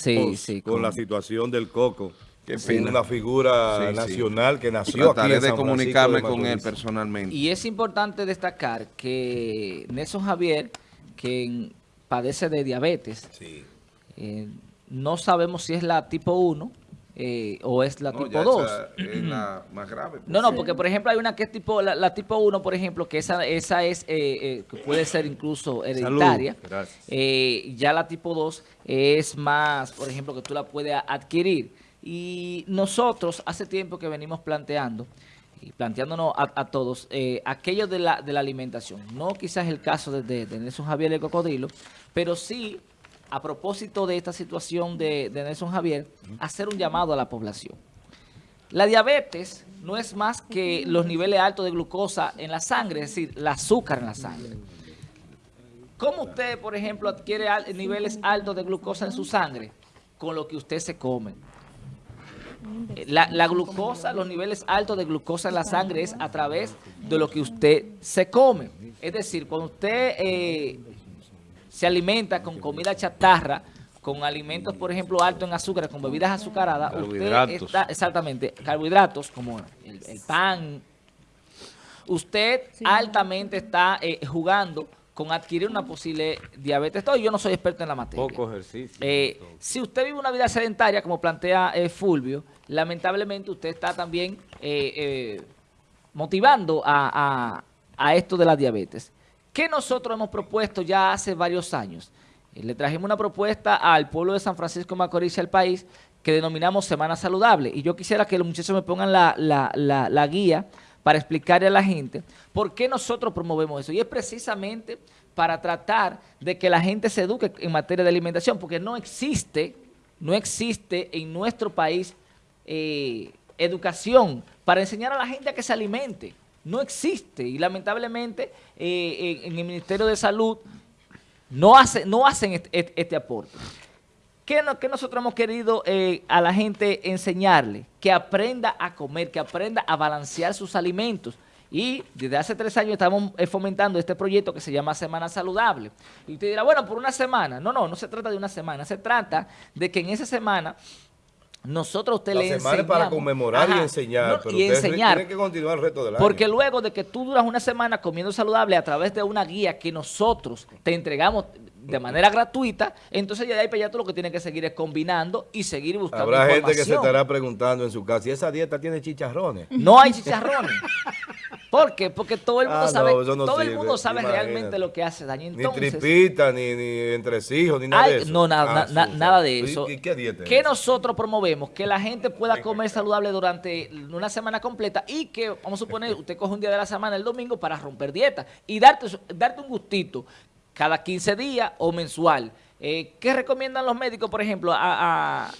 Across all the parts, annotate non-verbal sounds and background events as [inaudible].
Sí, sí. Con, la situación del Coco. Qué Es una figura Sí, sí. nacional que nació aquí Trataré en de comunicarme de con él personalmente. Y es importante destacar que Nelson Javier, quien padece de diabetes, Sí. eh, no sabemos si es la tipo 1 eh, o es la No, tipo ya 2. esa es la [clears throat] más grave. No, no, porque por ejemplo hay una que es tipo, la, la tipo 1, por ejemplo, que esa, esa es, eh, eh, que puede ser incluso hereditaria. Eh, ya la tipo 2 es más, por ejemplo, que tú la puedes adquirir. Y nosotros hace tiempo que venimos planteando, y planteándonos a, a todos, eh, aquello de la, de la alimentación. No quizás el caso de, de, de Nelson Javier el Cocodrilo, pero sí, a propósito de esta situación de, de Nelson Javier, hacer un llamado a la población. La diabetes no es más que los niveles altos de glucosa en la sangre, es decir, el azúcar en la sangre. ¿Cómo usted, por ejemplo, adquiere niveles altos de glucosa en su sangre? Con lo que usted se come. La, la glucosa, los niveles altos de glucosa en la sangre es a través de lo que usted se come. Es decir, cuando usted eh, se alimenta con comida chatarra, con alimentos, por ejemplo, altos en azúcar, con bebidas azucaradas, usted Carbohidratos. está, exactamente, carbohidratos como el, el pan, usted altamente está eh, jugando con adquirir una posible diabetes. Todo, yo no soy experto en la materia. Poco ejercicio. Eh, si usted vive una vida sedentaria, como plantea eh, Fulvio, lamentablemente usted está también eh, eh, motivando a, a- a esto de la diabetes. ¿Qué nosotros hemos propuesto ya hace varios años? Eh, le trajimos una propuesta al pueblo de San Francisco Macorís y al país que denominamos Semana Saludable. Y yo quisiera que los muchachos me pongan la guía para explicarle a la gente por qué nosotros promovemos eso. Y es precisamente para tratar de que la gente se eduque en materia de alimentación, porque no existe, no existe en nuestro país eh, educación para enseñar a la gente a que se alimente. No existe. Y lamentablemente eh, en, en el Ministerio de Salud no, hace, no hacen este, este- este aporte. ¿Qué, no- qué nosotros hemos querido eh, a la gente enseñarle? Que aprenda a comer, que aprenda a balancear sus alimentos. Y desde hace tres años estamos eh, fomentando este proyecto que se llama Semana Saludable. Y usted dirá, bueno, por una semana. No, no, no se trata de una semana. Se trata de que en esa semana nosotros usted La le semana es enseñamos. para conmemorar y Ajá, enseñar, no, pero y enseñar. tienen que continuar el resto del año. Porque luego de que tú duras una semana comiendo saludable a través de una guía que nosotros te entregamos de manera gratuita, entonces ya de ahí para allá tú lo que tienes que seguir es combinando y seguir buscando Habrá gente que se información. estará preguntando en su casa, ¿y esa dieta tiene chicharrones? No hay chicharrones. [laughs] ¿Por qué? Porque todo el mundo Ah, sabe, no todo el mundo sabe imagínate. realmente lo que hace daño. Ni tripita, ni, ni entresijos, ni nada de eso. No, nada, Ah, na- sí, na- sí. nada de ¿Y- eso. ¿Y qué dieta es Que esa? nosotros promovemos que la gente pueda comer saludable durante una semana completa y que, vamos a suponer, usted coge un día de la semana, el domingo, para romper dieta y darte, darte un gustito cada 15 días o mensual. Eh, ¿Qué recomiendan los médicos, por ejemplo? A, a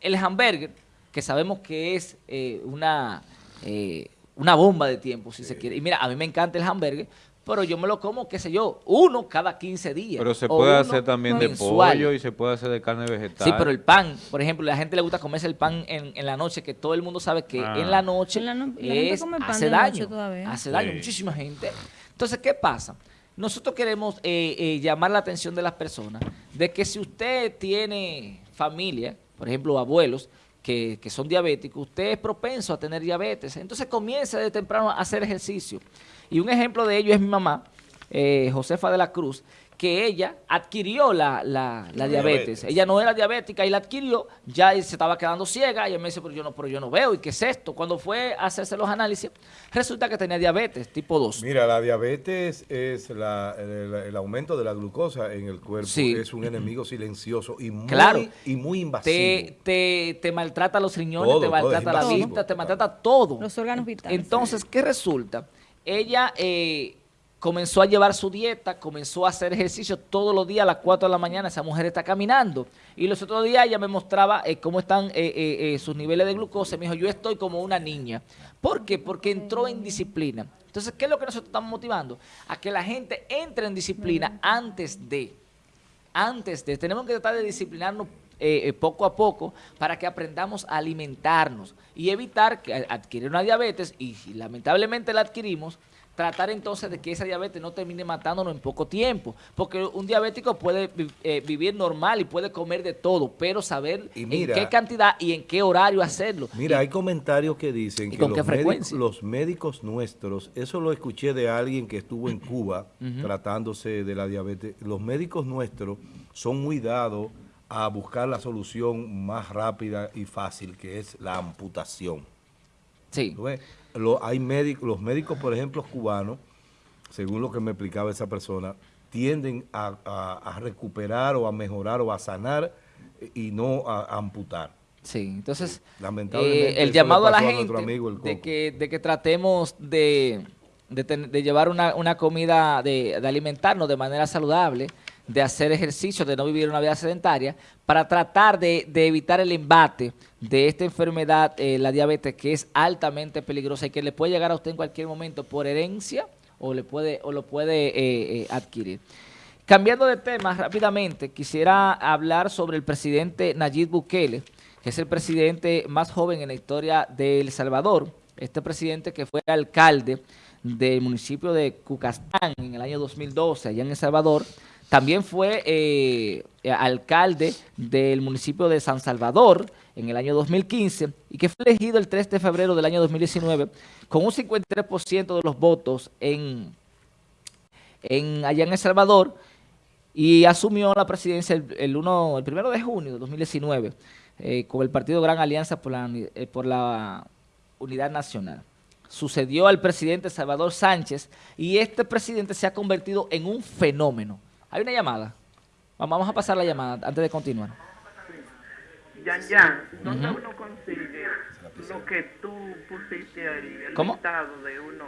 el hamburger, que sabemos que es eh, una, eh, una bomba de tiempo, si se quiere. Y mira, a mí me encanta el hamburger, pero yo me lo como, qué sé yo, uno cada 15 días. Pero se puede hacer también de pollo y se puede hacer de carne vegetal. Sí, pero el pan, por ejemplo, a la gente le gusta comerse el pan en, en la noche, que todo el mundo sabe que Ah. en la noche En la no- la es- come pan hace daño. todavía. Hace daño, Sí. muchísima gente. Entonces, ¿qué pasa? Nosotros queremos eh, eh, llamar la atención de las personas de que si usted tiene familia, por ejemplo, abuelos, que, son diabéticos, usted es propenso a tener diabetes. Entonces comience de temprano a hacer ejercicio. Y un ejemplo de ello es mi mamá, eh, Josefa de la Cruz, que ella adquirió la, la- la diabetes. diabetes. Ella no era diabética y la adquirió, ya se estaba quedando ciega. Y ella me dice, pero yo no, pero yo no veo. ¿Y qué es esto? Cuando fue a hacerse los análisis, resulta que tenía diabetes tipo 2. Mira, la diabetes es la- el, el aumento de la glucosa en el cuerpo. Sí. Es un enemigo silencioso y muy, Claro. y muy invasivo. Te, te, te maltrata los riñones, Todo, te maltrata la invasivo. vista, te maltrata todo. Los órganos vitales. Entonces, ¿qué resulta? Ella eh, comenzó a llevar su dieta, comenzó a hacer ejercicio todos los días a las 4 de la mañana. Esa mujer está caminando. Y los otros días ella me mostraba eh, cómo están eh, eh, sus niveles de glucosa. Me dijo, yo estoy como una niña. ¿Por qué? Porque entró en disciplina. Entonces, ¿qué es lo que nosotros estamos motivando? A que la gente entre en disciplina antes de antes de, tenemos que tratar de disciplinarnos eh, eh, poco a poco para que aprendamos a alimentarnos y evitar que adquirir una diabetes y lamentablemente la adquirimos, tratar entonces de que esa diabetes no termine matándonos en poco tiempo. Porque un diabético puede eh, vivir normal y puede comer de todo, pero saber Y en qué cantidad y en qué horario hacerlo. Mira, hay comentarios que dicen ¿Y que con los, qué frecuencia? médicos, los médicos nuestros, eso lo escuché de alguien que estuvo en Cuba [laughs] tratándose de la diabetes, los médicos nuestros son muy dados a buscar la solución más rápida y fácil, que es la amputación. Sí. Lo- hay médicos, los médicos, por ejemplo, cubanos, según lo que me explicaba esa persona, tienden a, a- a recuperar o a mejorar o a sanar y no a, amputar. Sí, entonces Lamentablemente, eh, el llamado a la a gente amigo de que, de que tratemos de, de, ten- de llevar una, una comida, de, de alimentarnos de manera saludable, de hacer ejercicio, de no vivir una vida sedentaria, para tratar de, de evitar el embate de esta enfermedad, eh, la diabetes, que es altamente peligrosa y que le puede llegar a usted en cualquier momento por herencia o, le puede, o lo puede eh, eh, adquirir. Cambiando de tema rápidamente, quisiera hablar sobre el presidente Nayib Bukele, que es el presidente más joven en la historia de El Salvador. Este presidente que fue alcalde del municipio de Cucastán en el año 2012, allá en El Salvador. También fue eh, alcalde del municipio de San Salvador en el año 2015 y que fue elegido el 3 de febrero del año 2019 con un 53% de los votos en, allá en El Salvador y asumió la presidencia el, el, uno, el primero de junio de 2019 eh, con el partido Gran Alianza por la, eh, por la Unidad Nacional. Sucedió al presidente Salvador Sánchez y este presidente se ha convertido en un fenómeno. Hay una llamada. Vamos a pasar la llamada antes de continuar. Yan Yan, ¿dónde uno consigue lo que tú pusiste ahí? El ¿Cómo? listado de uno.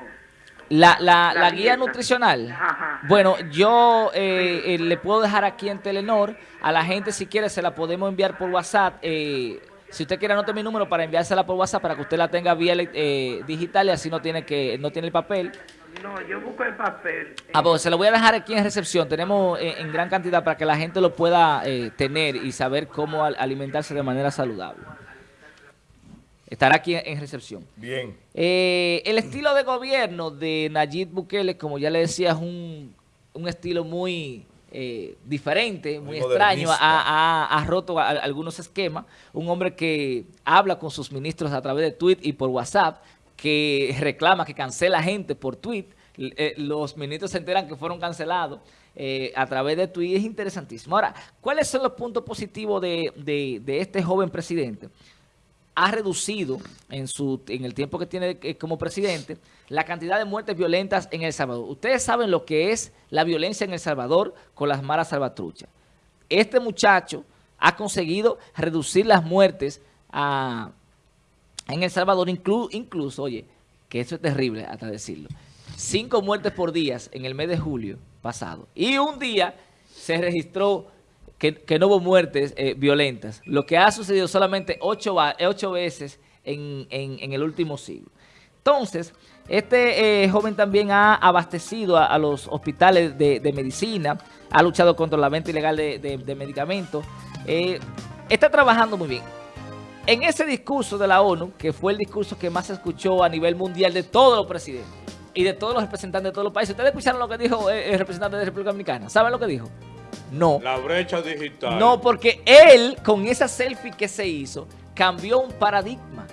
La, la, La la guía nutricional. Ajá. Bueno, yo eh, eh, le puedo dejar aquí en Telenor. A la gente, si quiere, se la podemos enviar por WhatsApp. Eh, si usted quiere, anote mi número para enviársela por WhatsApp para que usted la tenga vía eh, digital y así no tiene que no tiene el papel. No, yo busco el papel. Ah, pues se lo voy a dejar aquí en recepción. Tenemos eh, en gran cantidad para que la gente lo pueda eh, tener y saber cómo al- alimentarse de manera saludable. Estará aquí en, en recepción. Bien. Eh, el estilo de gobierno de Nayib Bukele, como ya le decía, es un, un estilo muy eh, diferente, muy, Muy extraño, ha, ha- ha roto a- algunos esquemas. Un hombre que habla con sus ministros a través de tweet y por WhatsApp, que reclama, que cancela gente por tweet. Eh, los ministros se enteran que fueron cancelados eh, a través de tweet. Es interesantísimo. Ahora, ¿cuáles son los puntos positivos de, de- de este joven presidente? Ha reducido en su en el tiempo que tiene eh, como presidente la cantidad de muertes violentas en El Salvador. Ustedes saben lo que es la violencia en El Salvador con las maras salvatruchas. Este muchacho ha conseguido reducir las muertes a- en El Salvador, inclu- incluso, oye, que eso es terrible hasta decirlo, cinco muertes por día en el mes de julio pasado. Y un día se registró que, que no hubo muertes eh, violentas, lo que ha sucedido solamente ocho, eh, ocho veces en, en- el último siglo. Entonces, este eh, joven también ha abastecido a, los hospitales de, medicina, ha luchado contra la venta ilegal de, de- medicamentos, eh, está trabajando muy bien. En ese discurso de la ONU, que fue el discurso que más se escuchó a nivel mundial de todos los presidentes y de todos los representantes de todos los países, ¿ustedes escucharon lo que dijo el representante de República Dominicana? ¿Saben lo que dijo? No. La brecha digital. No, porque él, con esa selfie que se hizo, cambió un paradigma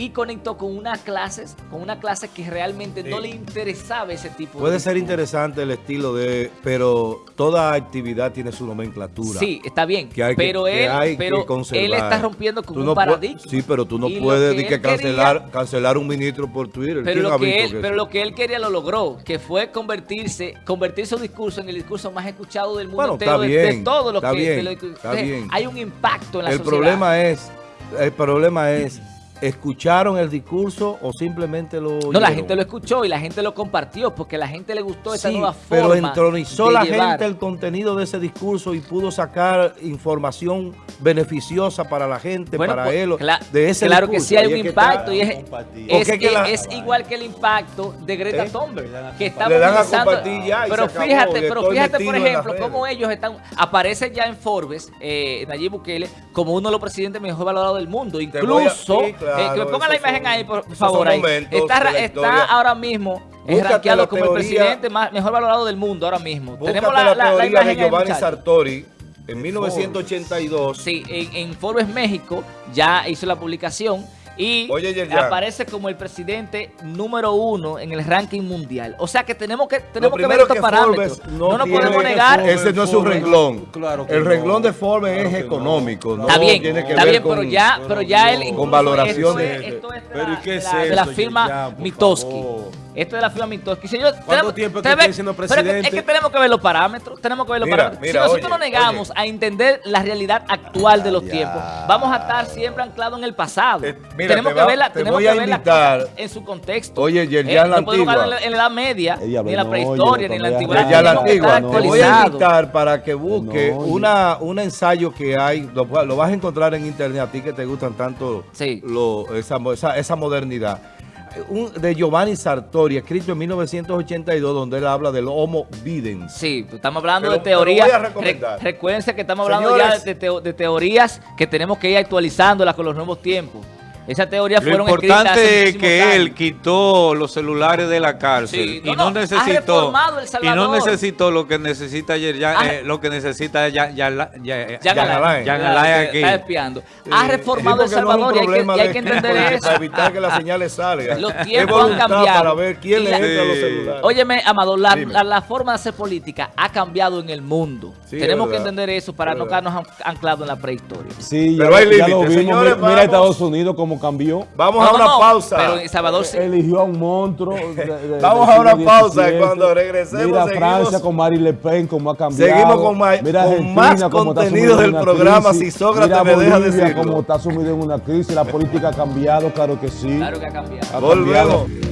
y conectó con una clase, con una clase que realmente no le interesaba ese tipo de Puede ser discurso. interesante el estilo de, pero toda actividad tiene su nomenclatura. Sí, está bien, que pero que él, hay que pero conservar. él está rompiendo con Tú un no paradigma. Sí, pero tú no Y puedes que que quería- cancelar, cancelar un ministro por Twitter. Pero ¿Quién lo, que él, pero lo que él quería lo logró, que fue convertirse, convertir su discurso en el discurso más escuchado del mundo Bueno, entero está de, de bien, todo lo está que bien, de lo está de- bien. hay un impacto en la el sociedad. problema es, el problema es, ¿escucharon el discurso o simplemente lo no, la gente lo escuchó y la gente lo compartió porque la gente le gustó esta Sí, nueva pero forma entronizó de la llevar. gente el contenido de ese discurso y pudo sacar información beneficiosa para la gente, Bueno, para pues, él, de ese Claro que discurso. sí hay un que impacto y es, que la- es igual que el impacto de Greta ¿Eh? Thunberg, que está Le dan a movilizando- compartir ya y pero se fíjate, pero fíjate por ejemplo cómo ellos están, aparece ya en Forbes, eh, Nayib Bukele, como uno de los presidentes mejor valorados del mundo, voy a- incluso, claro, eh, que me pongan la imagen son- ahí por favor, ahí. está, está ahora mismo es rankeado como el presidente más, mejor valorado del mundo ahora mismo. Tenemos la, la, la, la teoría imagen de Giovanni. Sartori en 1982. Sí, en, en Forbes México ya hizo la publicación y Oye, aparece como el presidente número uno en el ranking mundial. O sea que tenemos que tenemos que ver estos que parámetros. Forbes No, nos podemos negar. Ese no es su renglón. Claro el no. renglón de Forbes Claro es no. económico. No Está bien, tiene que está ver bien, con, pero ya, pero ya él con esto de- es, esto es de Pero la, ¿y qué de es la- de la firma Mitoski. Esto es de la Mitoski. Señor, ¿Cuánto tenemos- tiempo que tiene siendo pero es que- Es presidente? que tenemos que ver los parámetros, tenemos que ver los Mira, parámetros. mira, si nosotros oye, nos negamos oye. a entender la realidad actual de los Ya. tiempos, vamos a estar siempre anclados en el pasado. Eh, mira, tenemos te que va- verla, te tenemos que a ver las invitar. cosas en su contexto. Oye, Yerjan Eh, la no podemos Antigua. hablar en la Edad Media, Ella ni en la no, prehistoria, oye, ni en la antigüedad. ya la antigua. Te voy a invitar para que busque No, una, un ensayo que hay, lo, lo vas a encontrar en internet, a ti que te gustan tanto Sí. lo- esa, esa, esa modernidad. Un- de Giovanni Sartori, escrito en 1982, donde él habla del Homo Videns. Sí, estamos hablando de teorías. Re- recuérdense que estamos hablando Señores. ya de, teo- de teorías que tenemos que ir actualizándolas con los nuevos tiempos. Esas teorías Lo fueron escritas hace importante es que años. él quitó los celulares de la cárcel Sí, y no, no, necesitó reformado El y no necesitó lo que necesita ayer ya, Ha- eh, lo que necesita ya ya ya ya, que aquí. Está espiando. Ha reformado El Sí, no es Salvador y hay que, problema y hay de- que entender para eso. evitar que las señales salgan. Los tiempos han cambiado. Para ver quién le entra a los Sí. celulares. Óyeme, Amado, la, la- la forma de hacer política ha cambiado en el mundo. Sí, Tenemos que entender eso para no quedarnos an- anclados en la prehistoria. Sí, Pero ya, hay ya lo límites, señores, mira. Estados Unidos cómo cambió. Vamos No, a una no, pausa. Pero en Salvador sí. Eligió a un monstruo. de- de- Vamos a una pausa cuando regresemos Mira seguimos- Francia con Marie Le Pen, cómo ha cambiado. Seguimos con ma- Mira con más contenido del programa, crisis. si Sócrates Mira me deja Bolivia, decirlo. cómo está sumido en una crisis. La política ha cambiado, claro que sí. Claro que ha cambiado. Ha Volvemos. cambiado.